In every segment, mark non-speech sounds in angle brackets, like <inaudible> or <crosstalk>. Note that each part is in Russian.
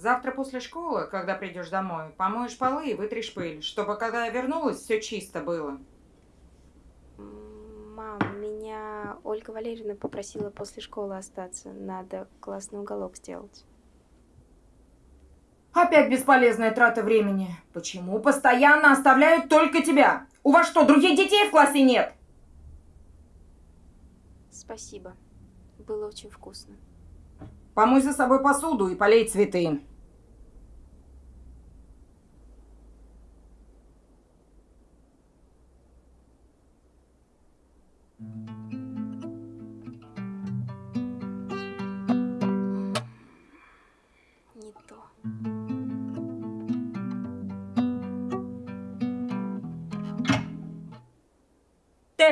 Завтра после школы, когда придешь домой, помоешь полы и вытришь пыль, чтобы когда я вернулась, все чисто было. Мам, меня Ольга Валерьевна попросила после школы остаться. Надо классный уголок сделать. Опять бесполезная трата времени. Почему постоянно оставляют только тебя? У вас что, других детей в классе нет? Спасибо. Было очень вкусно. Помой за собой посуду и полей цветы.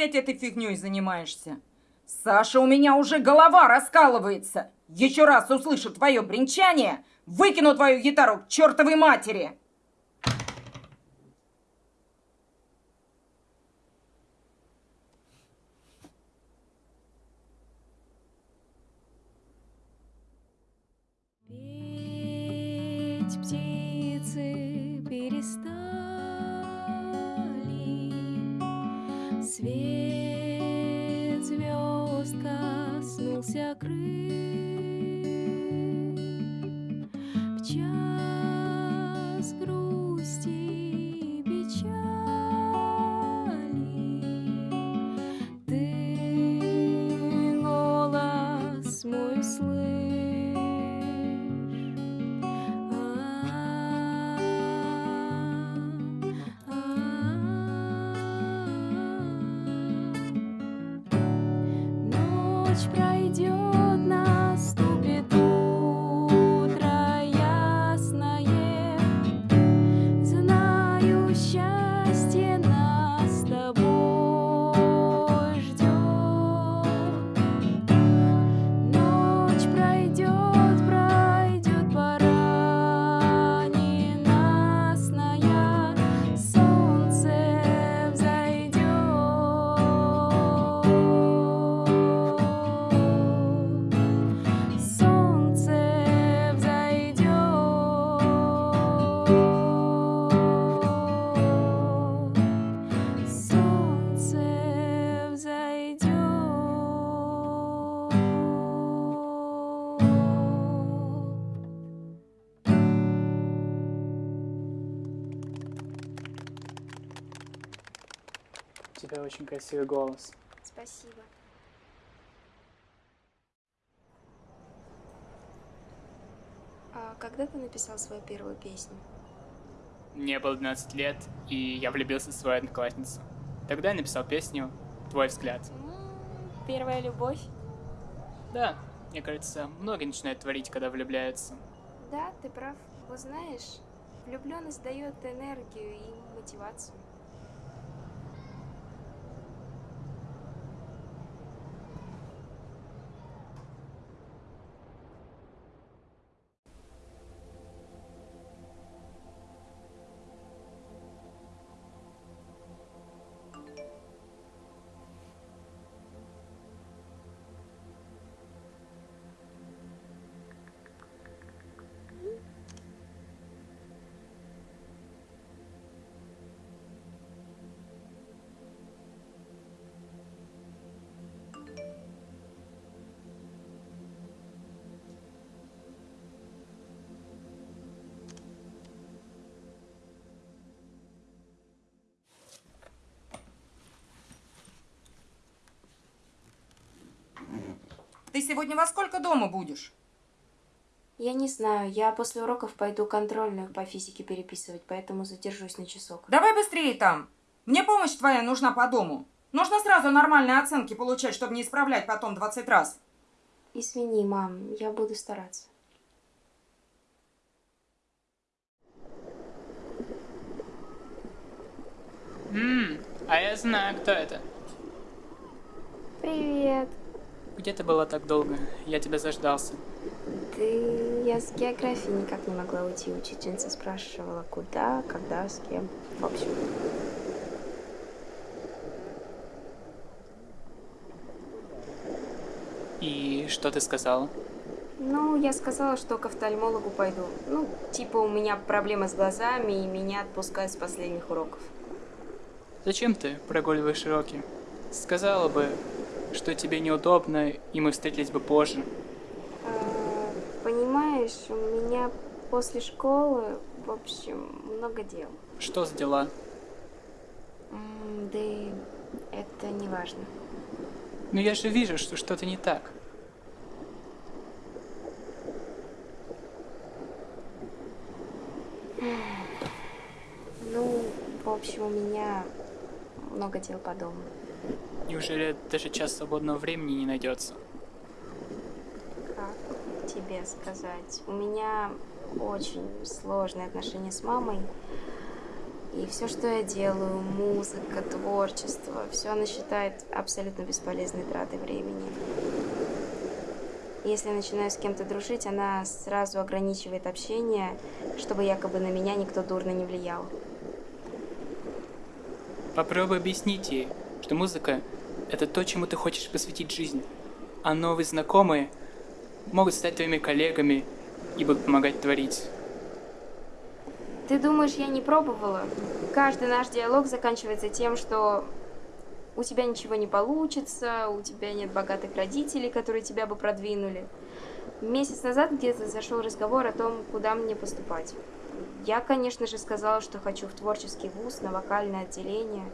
Опять этой фигней занимаешься. Саша, у меня уже голова раскалывается. Еще раз услышу твое бренчание, выкину твою гитару к чертовой матери. Тебя очень красивый голос. Спасибо. А когда ты написал свою первую песню? Мне было 12 лет, и я влюбился в свою одноклассницу. Тогда я написал песню «Твой взгляд». Первая любовь? Да, мне кажется, многие начинают творить, когда влюбляются. Да, ты прав. Вот знаешь, влюбленность дает энергию и мотивацию. Ты сегодня во сколько дома будешь? Я не знаю, я после уроков пойду контрольную по физике переписывать, поэтому задержусь на часок. Давай быстрее там. Мне помощь твоя нужна по дому. Нужно сразу нормальные оценки получать, чтобы не исправлять потом 20 раз. Извини, мам, я буду стараться. Ммм, а я знаю, кто это. Привет. Где ты была так долго? Я тебя заждался. Ты... Я с географии никак не могла уйти. Учительница спрашивала, куда, когда, с кем. В общем. И что ты сказала? Ну, я сказала, что к офтальмологу пойду. Ну, типа у меня проблемы с глазами, и меня отпускают с последних уроков. Зачем ты прогуливаешь уроки? Сказала бы, что тебе неудобно, и мы встретились бы позже. А, понимаешь, у меня после школы, в общем, много дел. Что за дела? Да это не важно. Ну я же вижу, что что-то не так. Ну, в общем, у меня много дел по дому. Неужели даже час свободного времени не найдется? Как тебе сказать? У меня очень сложные отношения с мамой. И все, что я делаю, музыка, творчество, все она считает абсолютно бесполезной тратой времени. Если я начинаю с кем-то дружить, она сразу ограничивает общение, чтобы якобы на меня никто дурно не влиял. Попробуй объяснить ей, что музыка — это то, чему ты хочешь посвятить жизнь, а новые знакомые могут стать твоими коллегами и будут помогать творить. Ты думаешь, я не пробовала? Каждый наш диалог заканчивается тем, что у тебя ничего не получится, у тебя нет богатых родителей, которые тебя бы продвинули. Месяц назад где-то зашел разговор о том, куда мне поступать. Я, конечно же, сказала, что хочу в творческий вуз, на вокальное отделение.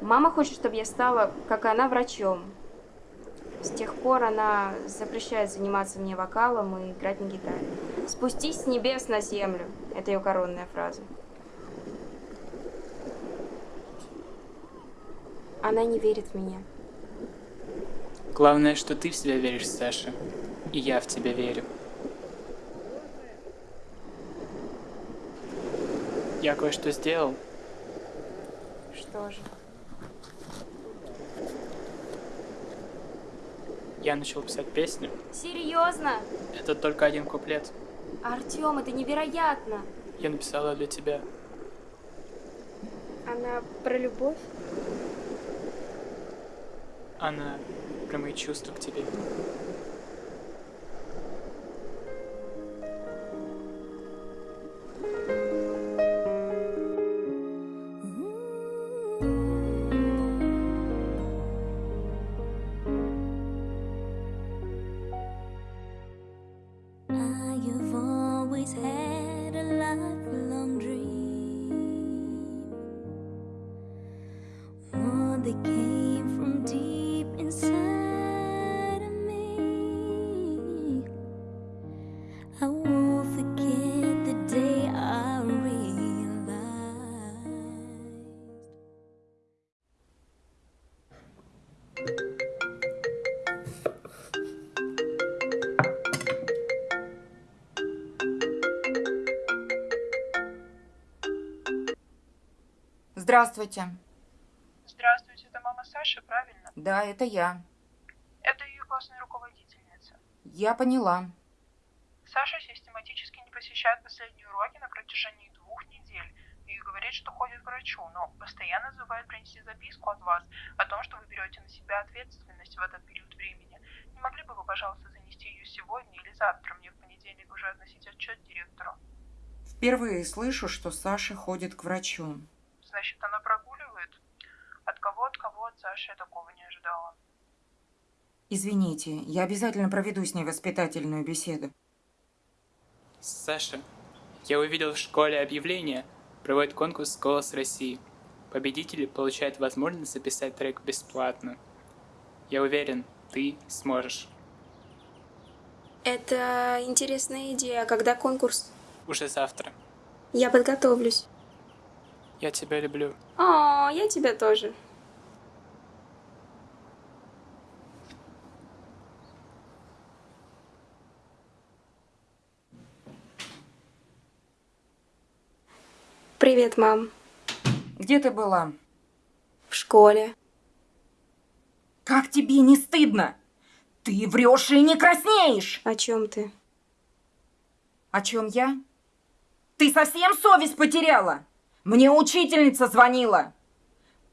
Мама хочет, чтобы я стала, как она, врачом. С тех пор она запрещает заниматься мне вокалом и играть на гитаре. «Спустись с небес на землю» — это ее коронная фраза. Она не верит в меня. Главное, что ты в себя веришь, Саша, и я в тебя верю. Я кое-что сделал. Что же? Я начал писать песню. Серьезно? Это только один куплет. Артем, это невероятно! Я написала для тебя. Она про любовь? Она про мои чувства к тебе. Здравствуйте. Здравствуйте, это мама Саши, правильно? Да, это я. Это ее классная руководительница. Я поняла. Саша систематически не посещает последние уроки на протяжении двух недель и говорит, что ходит к врачу, но постоянно забывает принести записку от вас о том, что вы берете на себя ответственность в этот период времени. Не могли бы вы, пожалуйста, занести ее сегодня или завтра, мне в понедельник уже относить отчет директору? Впервые слышу, что Саша ходит к врачу. Значит, она прогуливает? От кого, от кого, от Саши я такого не ожидала. Извините, я обязательно проведу с ней воспитательную беседу. Саша, я увидел в школе объявление, проводит конкурс «Голос России». Победители получают возможность записать трек бесплатно. Я уверен, ты сможешь. Это интересная идея. А когда конкурс? Уже завтра. Я подготовлюсь. Я тебя люблю. О, я тебя тоже. Привет, мам. Где ты была? В школе. Как тебе не стыдно? Ты врешь и не краснеешь. О чем ты? О чем я? Ты совсем совесть потеряла? Мне учительница звонила.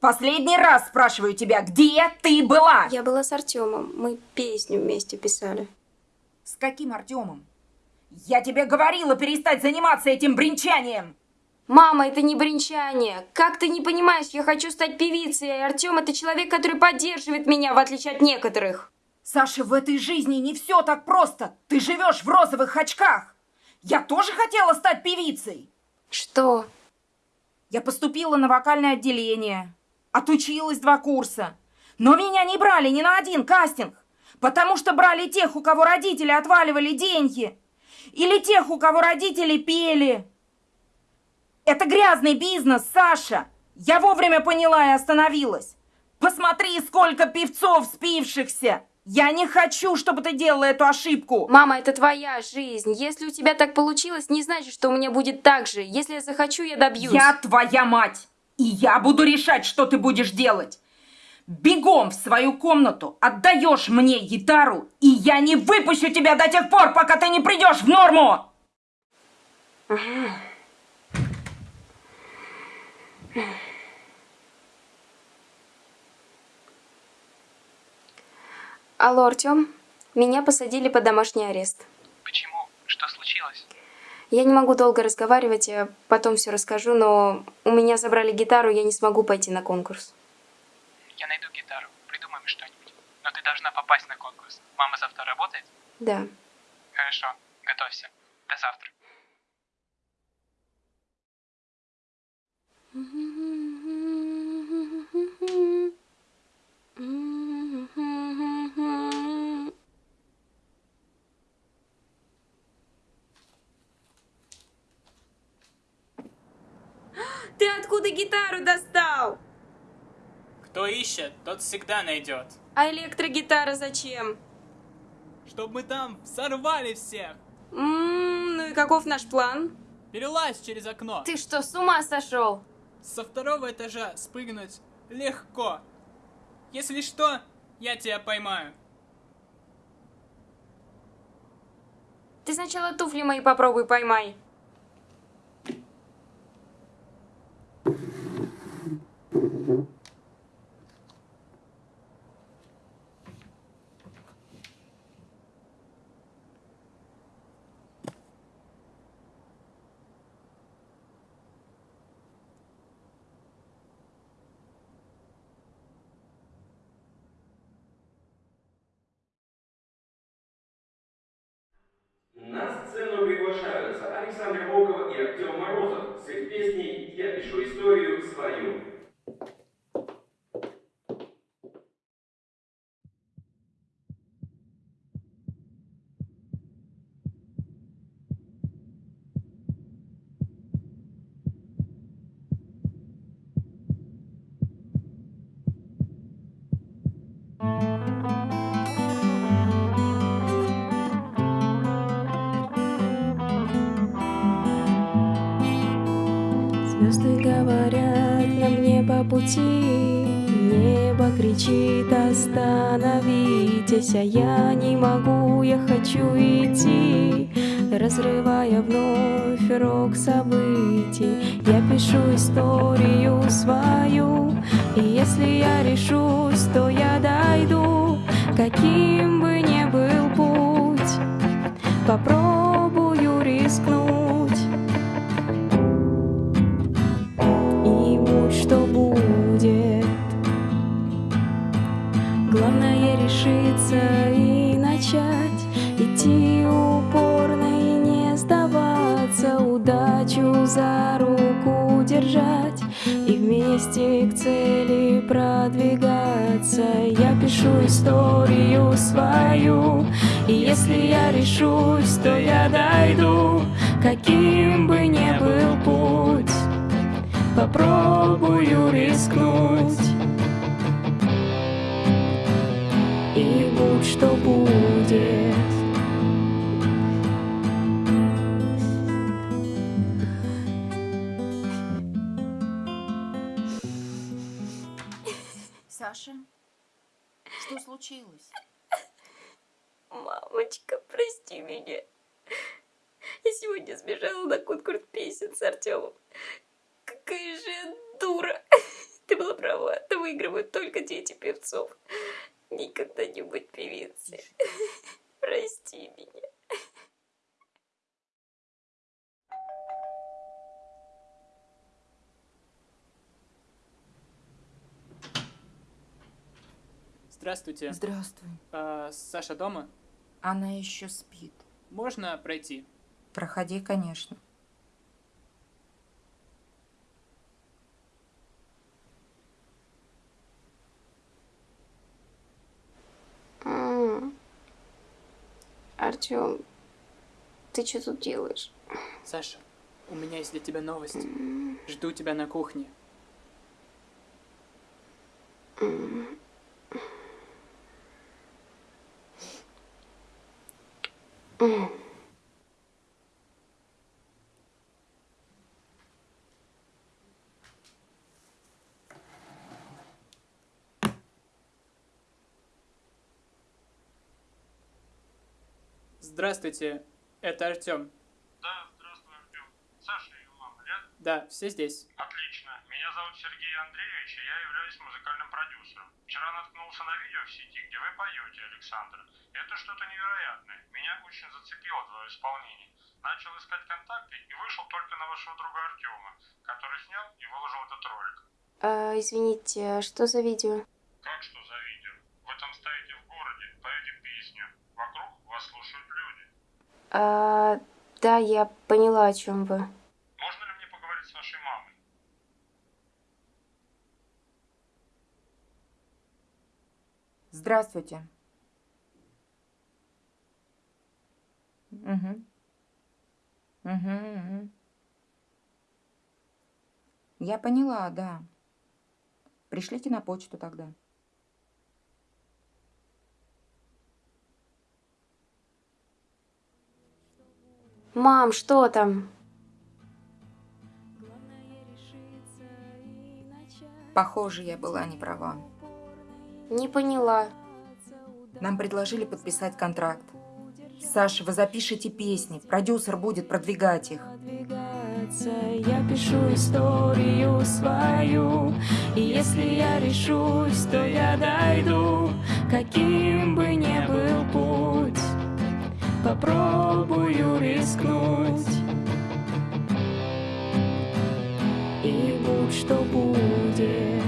Последний раз спрашиваю тебя, где ты была? Я была с Артемом. Мы песню вместе писали. С каким Артемом? Я тебе говорила перестать заниматься этим бренчанием! Мама, это не бренчание. Как ты не понимаешь, я хочу стать певицей, и Артем это человек, который поддерживает меня, в отличие от некоторых. Саша, в этой жизни не все так просто. Ты живешь в розовых очках. Я тоже хотела стать певицей. Что? Я поступила на вокальное отделение. Отучилась два курса. Но меня не брали ни на один кастинг. Потому что брали тех, у кого родители отваливали деньги. Или тех, у кого родители пели. Это грязный бизнес, Саша. Я вовремя поняла и остановилась. Посмотри, сколько певцов спившихся. Я не хочу, чтобы ты делала эту ошибку. Мама, это твоя жизнь. Если у тебя так получилось, не значит, что у меня будет так же. Если я захочу, я добьюсь. Я твоя мать. И я буду решать, что ты будешь делать. Бегом в свою комнату, отдаешь мне гитару, и я не выпущу тебя до тех пор, пока ты не придешь в норму. Алло, Артем, меня посадили под домашний арест. Почему? Что случилось? Я не могу долго разговаривать, я потом все расскажу, но у меня забрали гитару, я не смогу пойти на конкурс. Я найду гитару, придумаем что-нибудь. Но ты должна попасть на конкурс. Мама завтра работает? Да. Хорошо, готовься. До завтра. <laughs> Ты откуда гитару достал? Кто ищет, тот всегда найдет. А электрогитара зачем? Чтобы мы там сорвали всех. М, ну и каков наш план? Перелазь через окно. Ты что, с ума сошел? Со второго этажа спрыгнуть легко. Если что, я тебя поймаю. Ты сначала туфли мои попробуй поймай. Песней «Я пишу историю свою». Кричит остановитесь, А я не могу, я хочу идти, Разрывая вновь рог событий. Я пишу историю свою, И если я решусь, то я дойду, Каким бы ни был путь, Попробую решиться и начать Идти упорно и не сдаваться Удачу за руку держать И вместе к цели продвигаться. Я пишу историю свою И если я решусь, то я дойду Каким бы ни был путь. Попробую рискнуть будь что будет Саша, что случилось? Мамочка, прости меня. Я сегодня сбежала на конкурс песен с Артемом. Какая же я дура. Ты была права, выигрывают только дети певцов никогда не быть певицей. <laughs> Прости меня. Здравствуйте. Здравствуй. А, Саша дома? Она еще спит. Можно пройти? Проходи, конечно. Артем, ты что тут делаешь? Саша, у меня есть для тебя новость. Жду тебя на кухне. Здравствуйте, это Артем. Да, здравствуй, Артем. Саша и мама рядом? Да, все здесь. Отлично. Меня зовут Сергей Андреевич, и я являюсь музыкальным продюсером. Вчера наткнулся на видео в сети, где вы поете, Александр. Это что-то невероятное. Меня очень зацепило твое исполнение. Начал искать контакты и вышел только на вашего друга Артема, который снял и выложил этот ролик. А, извините, а что за видео? Как что за видео? Вы там стоите в городе, поете песню. Слушают люди. А, да, я поняла, о чем вы. Можно ли мне поговорить с вашей мамой? Здравствуйте. Угу. Угу, угу. Я поняла, да. Пришлите на почту тогда. Мам, что там? Похоже, я была не права. Не поняла. Нам предложили подписать контракт. Саша, вы запишите песни, продюсер будет продвигать их. Я пишу историю свою, и если я решусь, то я дойду, каким бы ни был путь попробую рискнуть. И будь что будет.